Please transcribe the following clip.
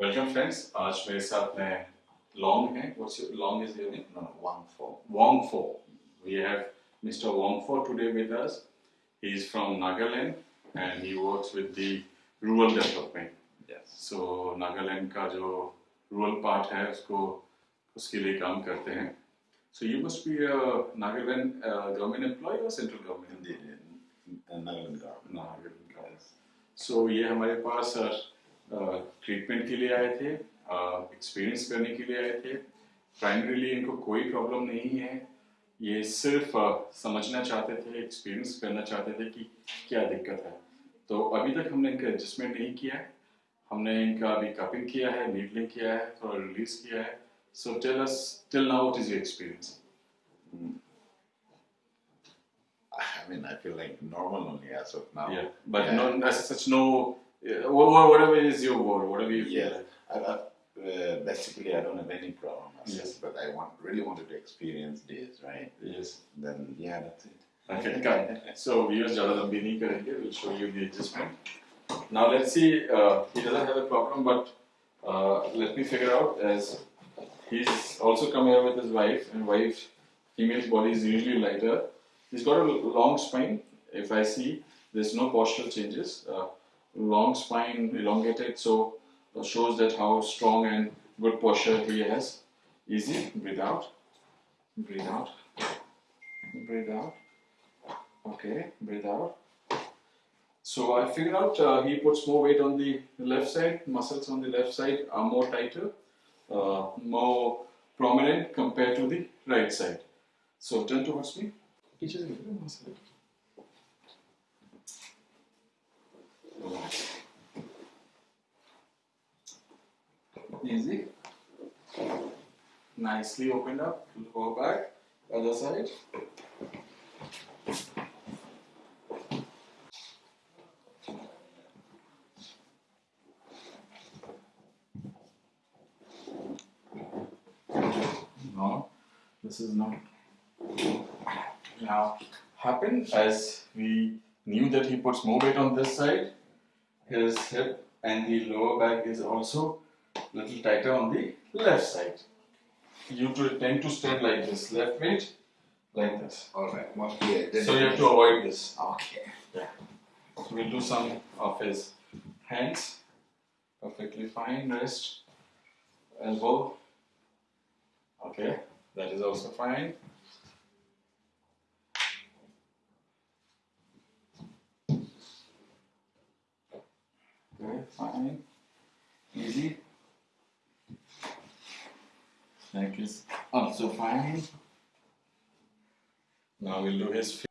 Welcome friends आज मेरे साथ में लॉन्ग है। What's your long is your name no Wang Fo Wang Fo we have mister Wang Fo today with us he is from Nagaland and he works with the rural development yes so Nagaland का जो rural part है उसको उसके लिए काम करते हैं। So you must be a Nagaland government employ और central government Nagaland government so ये हमारे पास uh, ट्रीटमेंट के लिए आए थे एक्सपीरियंस करने के लिए आए थे। प्राइमरीली इनको कोई प्रॉब्लम नहीं है। ये सिर्फ़ समझना चाहते थे एक्सपीरियंस करना चाहते थे कि क्या दिक्कत है। तो अभी तक हमने इनका एडजस्टमेंट नहीं किया है। हमने इनका अभी कपिंग किया है नीडलिंग किया है थोड़ा रिलीज़ किया है। So tell us till now what is your experience I mean, I feel like normal only as of now. yeah but Yeah. no as such no yeah, well, whatever it is your word, whatever you feel. Yeah. I, I, uh, basically, I don't have any problem. Yes. But I want really wanted to experience this, right? Yes. Then yeah, that's it. Okay, Okay. so viewers, Jaladam Bini karenge. We'll show you the adjustment. Now let's see. Uh, he doesn't have a problem, but uh, let me figure out as he's also come here with his wife, and wife female's body is usually lighter. He's got a long spine. If I see, there's no postural changes. Uh, long spine, elongated, so shows that how strong and good posture he has. Easy. Breathe out. Breathe out. Breathe out. Okay, breathe out. So I figured out uh, he puts more weight on the left side, muscles on the left side are more tighter, uh, more prominent compared to the right side. So turn towards me. Easy. Nicely opened up. Go back. Other side. No, this is not. Now, happened as we knew that he puts more weight on this side, his hip and the lower back is also little tighter on the left side. You tend to stand like this, left weight like this. All right. Well, yeah, So you have to avoid this. Okay. So we'll do some of his hands. Perfectly fine. Wrist, elbow. Okay, that is also fine. Okay, fine. Easy. Neck is also fine. Now we'll do his